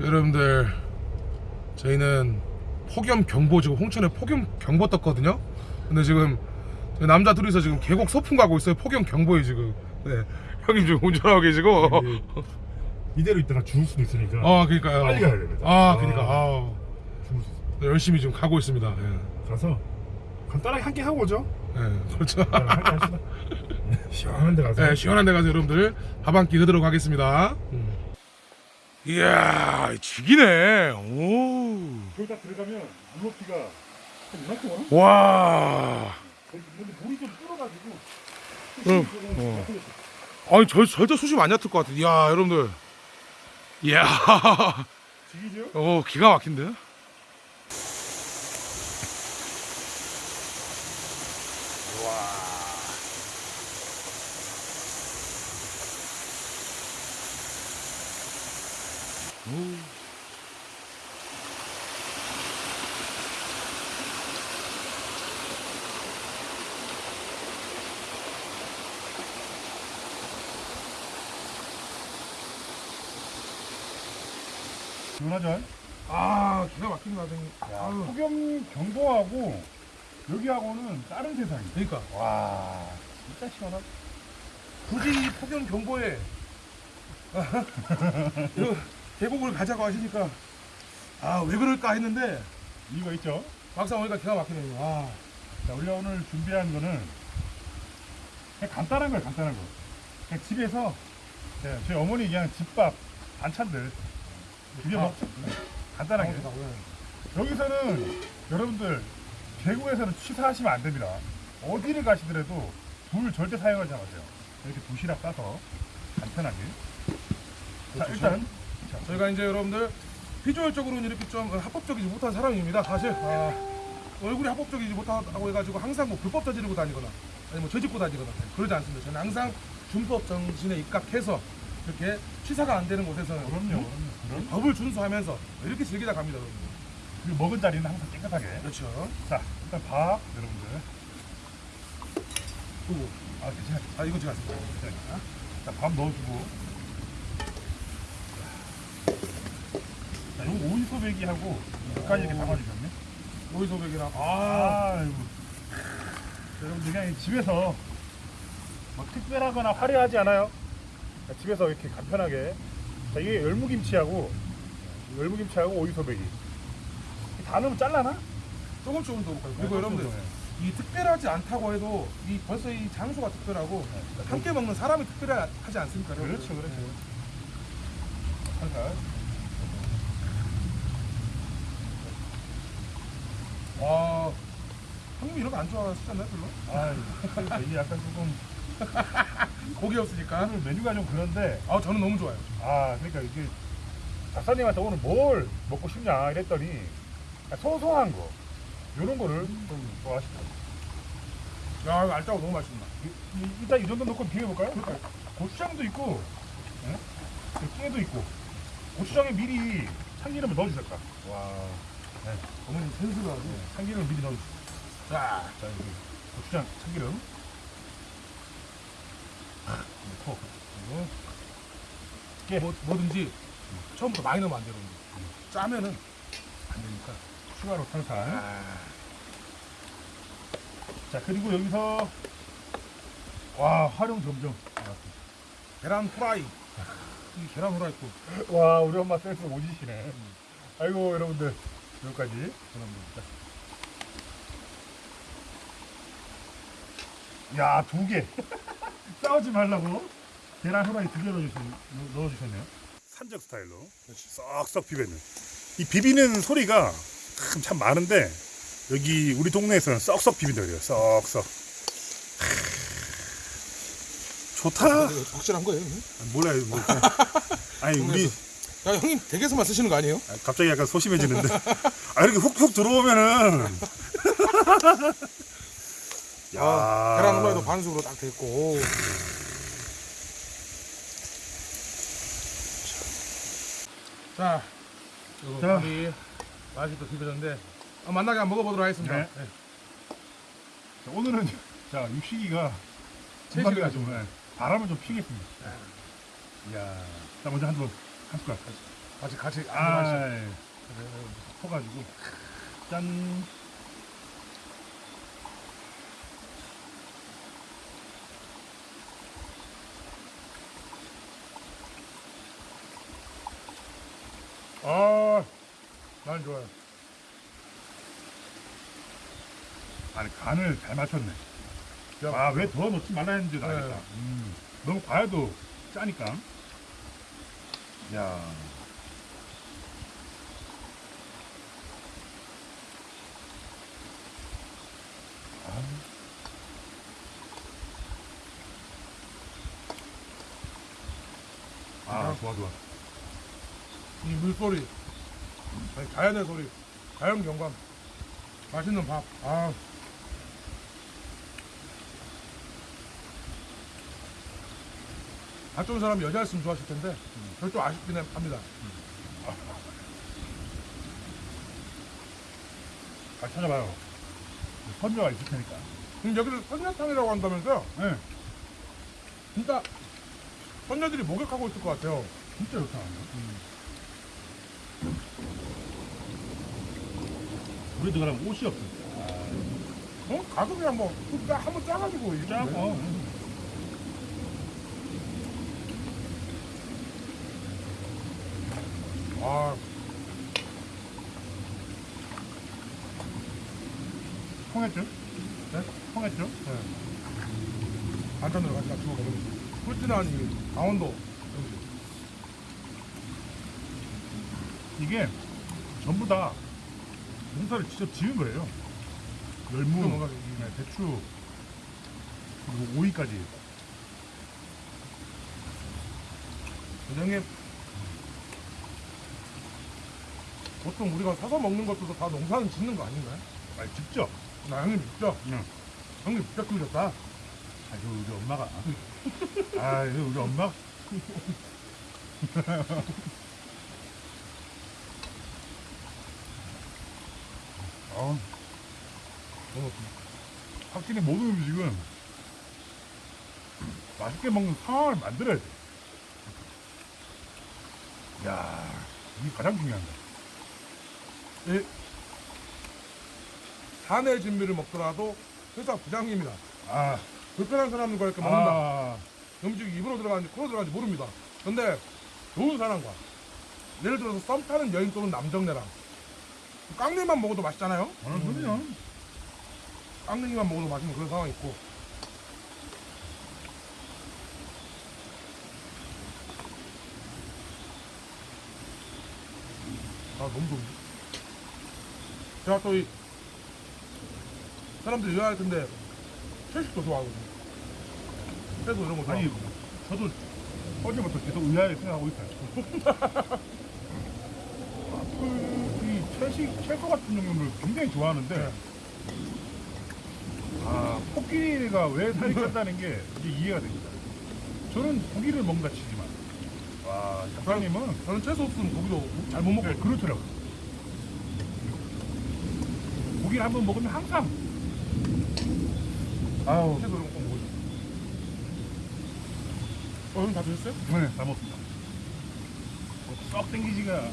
여러분들 저희는 폭염 경보 지금 홍천에 폭염 경보 떴거든요. 근데 지금 남자 둘이서 지금 계곡 소풍 가고 있어요. 폭염 경보에 지금. 네. 형님 지금 운전하고 계시고. 이게 이대로 있다가 죽을 수도 있으니까 아 그러니까요. 빨리 가야 됩니다. 아 아. 그러니까 아. 열심히 지금 가고 있습니다. 예. 가서 간단하게 한개 하고 오죠. 예, 그렇죠. 네, 한개 합시다. 시원한 데 가서 네, 시원한 데 가서 여러분들 밥 한끼 드도록 하겠습니다. 이야, 죽이네. 오. 거기 딱 들어가면 물높이가 한 이만큼 와. 와. 근데 물이 좀 불어가지고 응. 어. 아니, 저, 절대 수심 안 얕을 것 같아. 이야, 여러분들. 이야. 지기죠? 어, 기가 막힌데? 시원하죠? 아, 기가. 야, 아유. 폭염 경보하고 여기하고는 다른 세상이야. 그러니까. 와, 진짜 시원하다. 굳이 폭염 경보에 계곡을 가자고 하시니까 아 왜 그럴까 했는데 이거 있죠? 막상 오니까 기가 막히네요. 아, 자, 우리가 오늘 준비한 거는 그냥 간단한 거예요, 간단한 거. 그냥 집에서 네, 저희 어머니 그냥 집밥 반찬들 아. 먹죠. 간단하게. 여기서는 여러분들 계곡에서는 취사하시면 안 됩니다. 어디를 가시더라도 불 절대 사용하지 마세요. 이렇게 도시락 싸서 간편하게. 자, 그렇죠. 일단 저희가 이제 여러분들 비주얼적으로는 이렇게 좀 합법적이지 못한 사람입니다. 사실 아, 얼굴이 합법적이지 못하다고 해가지고 항상 뭐 불법 저지르고 다니거나 아니 뭐 죄짓고 다니거나 그러지 않습니다. 저는 항상 준법 정신에 입각해서 이렇게 취사가 안 되는 곳에서는 그럼요, 그럼요. 그럼 법을 준수하면서 이렇게 즐기다 갑니다, 여러분들. 그리고 먹은 자리는 항상 깨끗하게. 그렇죠. 자, 일단 밥 여러분들. 그리고 아, 괜찮아. 아 이거 제가 했습니다. 괜찮아. 자, 밥 넣어주고. 자, 요거 오이 소배기하고 끝까지 이렇게 담아주셨네. 오이소백이랑 아, 아, 아이고. 여러분들 그냥 집에서 뭐 특별하거나 화려하지 않아요. 자, 집에서 이렇게 간편하게. 자, 이게 열무김치하고 열무김치하고 오이 소배기. 다 넣으면 잘라나? 조금 조금 더 볼까요? 네, 그리고 여러분들 이 특별하지 않다고 해도 이 벌써 이 장소가 특별하고 함께 먹는 사람이 특별하지 않습니까? 그렇죠, 그렇죠. 네. 살살. 와, 형님 이런 거 안 좋아하시잖아요, 별로? 아, 이게 약간 조금 고기 없으니까. 오늘 메뉴가 좀 그런데 아, 저는 너무 좋아요. 아 그러니까 이게 작사님한테 오늘 뭘 먹고 싶냐 이랬더니 소소한 거 이런 거를 좀 좋아하시더라고요. 야, 이거 알짜고 너무 맛있다. 이- 이- 일단 이 정도 넣고 비벼볼까요? 고추장도 있고 예? 그 깨도 있고 고추장에 미리 참기름을 넣어주셨다. 와, 네. 어머님 센스가 아주. 참기름을 미리 넣어주셨다. 자, 자 여기 고추장 참기름 깨 뭐, 뭐든지 처음부터 많이 넣으면 안. 여러분들. 짜면은 안 되니까. 추가로 살살. 아, 자 그리고 여기서 와 활용 점점. 계란 후라이. 이 계란 후라이 또. 와 우리 엄마 센스 오지시네. 아이고 여러분들 여기까지 전합니다. 야두 개. 싸우지 말라고 계란 후라이 두 개 넣어주셨, 넣어주셨네요. 산적 스타일로 썩썩 비비는. 이 비비는 소리가 참, 참 많은데 여기 우리 동네에서는 썩썩 비빈다 그래요. 썩썩. 좋다. 확실한 거예요, 형님? 몰라요. 뭐. 아니 우리 야, 형님 댁에서만 쓰시는 거 아니에요? 아, 갑자기 약간 소심해지는데. 아 이렇게 훅훅 들어오면은. 야. 아, 계란 후라이도 반숙으로 딱돼 있고. 자, 이거 자. 밥이 맛이 또 비벼졌는데 어, 만나게 한번 먹어보도록 하겠습니다. 네. 네. 자, 오늘은 자 육식이가 가지고. 좀 네, 바람을 좀 피겠습니다. 이야, 자 먼저 한번 한 숟갈. 같이 같이 아, 아, 예. 퍼가지고 짠. 아, 난 좋아요. 아니 간을 잘 맞췄네. 야, 아왜 더 넣지 말라 했는지 네. 알겠다. 음, 너무 과해도 짜니까. 야. 아, 아 좋아 좋아. 이 물소리, 아니, 자연의 소리, 자연 경관, 맛있는 밥. 아, 밥 좋은 사람이 여자였으면 좋았을 텐데, 저좀 아쉽긴 합니다. 잘 찾아봐요. 선녀가 있을 테니까. 그럼 여기를 선녀탕이라고 한다면서요? 네, 진짜 선녀들이 목욕하고 있을 것 같아요. 진짜 좋다. 우리도 그럼 옷이 없어. 어? 가서 그냥 뭐, 그냥 한번 짜가지고. 이렇게 짜고. 돼. 아, 통했죠? 네? 통했죠? 네. 반찬으로 같이 같이 먹으면 꿀진한 이 강원도. 이게 전부 다 농사를 직접 지은 거예요. 열무, 네, 배추, 그리고 오이까지. 선생님, 보통 우리가 사서 먹는 것들도 다 농사는 짓는 거 아닌가요? 아니, 직접. 나 형님 믿죠? 응. 형님 진짜 꿀렸다. 아, 저 우리 엄마가. 아, 이거 우리 엄마? 어, 너무 확실히 모든 음식은 맛있게 먹는 상황을 만들어야 돼. 야, 이게 가장 중요한 거야. 이 사내 진미를 먹더라도 회사 부장님이다. 아, 불편한 사람들과 이렇게 먹는다. 아, 음식이 입으로 들어가는지 코로 들어가는지 모릅니다. 근데 좋은 사람과 예를 들어서 썸 타는 여인 또는 남정네랑 깡냉이만 먹어도 맛있잖아요. 어느 소리야? 깡냉이만 먹어도 맛있는 그런 상황이 있고 아 너무 좋은데 제가 또 이 사람들이 의아할 텐데 채식도 좋아하거든요 채소 이런 거 좋아하고 아니, 저도 어제부터 계속 의아하게 생각하고 있어요. 채식, 채소 같은 종류를 굉장히 좋아하는데, 네. 아, 코끼리가 왜 살이 쪘다는 게 이제 이해가 됩니다. 저는 고기를 먹는다 치지만, 와, 작가님은 저는 채소 없으면 고기도 잘 못 먹고 네, 그렇더라고. 고기를 한 번 먹으면 항상, 아우, 채소 이런 거 먹어요 어, 형다 드셨어요? 네, 다 먹습니다. 썩 땡기지가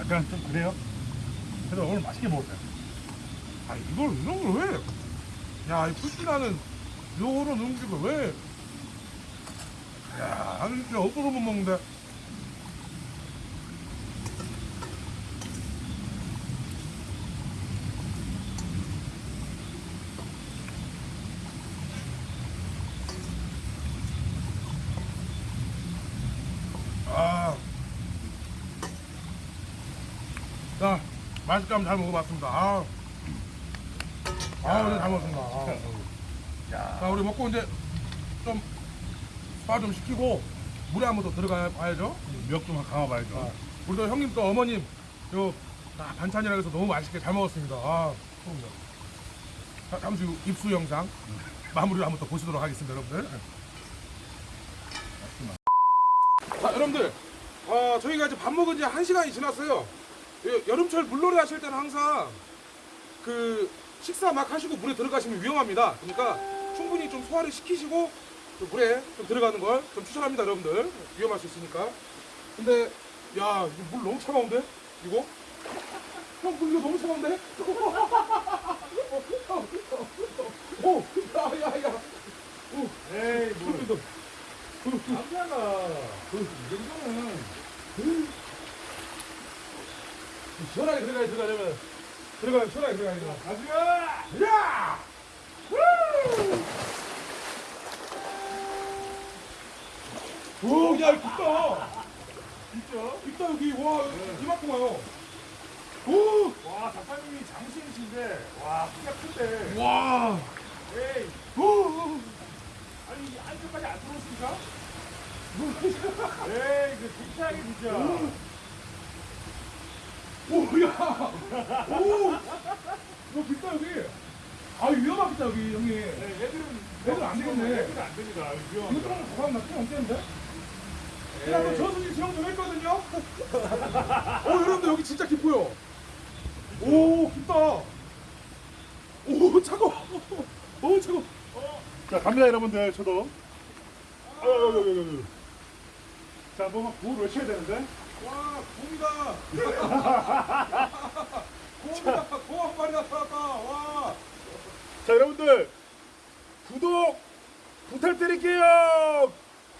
약간 좀 그래요. 그래도 오늘 맛있게 먹었어요. 아 이걸 이런 걸 왜? 야, 이 푸시나는 요런 음식을 왜? 야, 나는 진짜 없어서 못 먹는데. 아. 자, 맛있게 한번 잘 먹어봤습니다. 아. 아, 오늘 잘 먹었습니다. 아. 야, 자, 우리 먹고 이제 좀 소화 좀 시키고 물에 한 번 더 들어가 봐야죠. 몇좀 감아봐야죠. 아, 우리 또 형님 또 어머님 요 아, 반찬이라 해서 너무 맛있게 잘 먹었습니다. 아. 자, 잠시 후 입수 영상 마무리를 한번 더 보시도록 하겠습니다, 여러분들. 자, 여러분들, 어, 저희가 이제 밥 먹은 지 한 시간이 지났어요. 여- 여름철 물놀이 하실 때는 항상 그 식사 막 하시고 물에 들어가시면 위험합니다. 그러니까 충분히 좀 소화를 시키시고 또 물에 좀 들어가는 걸 좀 추천합니다, 여러분들. 위험할 수 있으니까. 근데 야, 물 너무 차가운데? 이거? 형, 물 이거 너무 차가운데? 오, 야, 야, 야. 오, 에이 돋아. 남자가 이 정도는 시원하게 들어가야 들어가려면 들어가면 시원하게 들어가야 돼. 가지마 야! 오, 야, 깊다. 진짜 깊다, 여기. 와, 이만큼 와요. 오! 와 작가님이 장신이신데 와 키가 큰데 와! 에이 오! 아니 이 안쪽까지 안 들어오십니까? 에이 그 진짜하게 진짜 오, 야! 오! 이거 깊다, 여기. 아, 위험하겠다, 여기, 형님. 네, 얘들은 얘들은 안 되겠네. 얘들은 안 됩니다 이거 위험합니다 좀 가방 안 되는데? 제가 또 저수지 수영 좀 했거든요? 어, 여러분들 여기 진짜 깊어요. 오, 깊다. 오, 차가워. 오, 차가워. 자 갑니다 여러분들 저도 아유 자 뭔가 구호를 외쳐야 되는데 와, 곰이다. 곰이다. 곰한 마리 나타났다. 와. 자 여러분들 구독 부탁드릴게요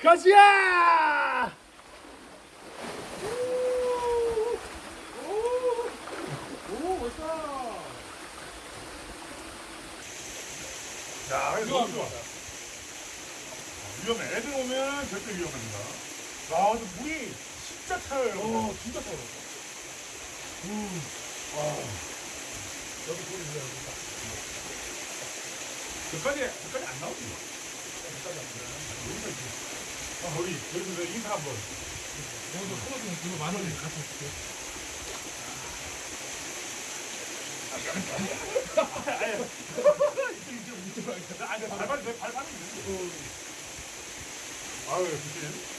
가시야 오, 멋있다. 야 이거 너무 좋아 위험해 애들 오면 절대 위험합니다 아 근데 물이 진짜 차요. 어, 진짜 차가워. 여기 물이 있어요 저까지 저까지 안 나오지? 저까지 안 나오지. 여기서 이렇게 아 우리 여러분들 인사 한 번. 오늘 소고기 이거 만 원이 같이 줄게. 아니 발발 내 발발이 있는데 아유 그치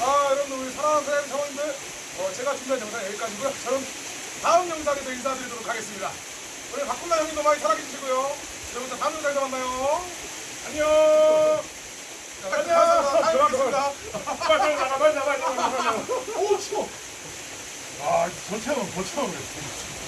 아, 여러분들 우리 사랑하는 사연 사원님들, 어, 제가 준비한 영상 여기까지고요. 저는 다음 영상에서 인사드리도록 하겠습니다. 오늘 박군나 형님도 많이 사랑해 주시고요. 여러분들 다음 영상에서 만나요. 안녕. 다음 뵙겠습니다. 빨리 나가 빨리 나가 빨리 나가 오, 추워. 아, 저처럼, 저처럼.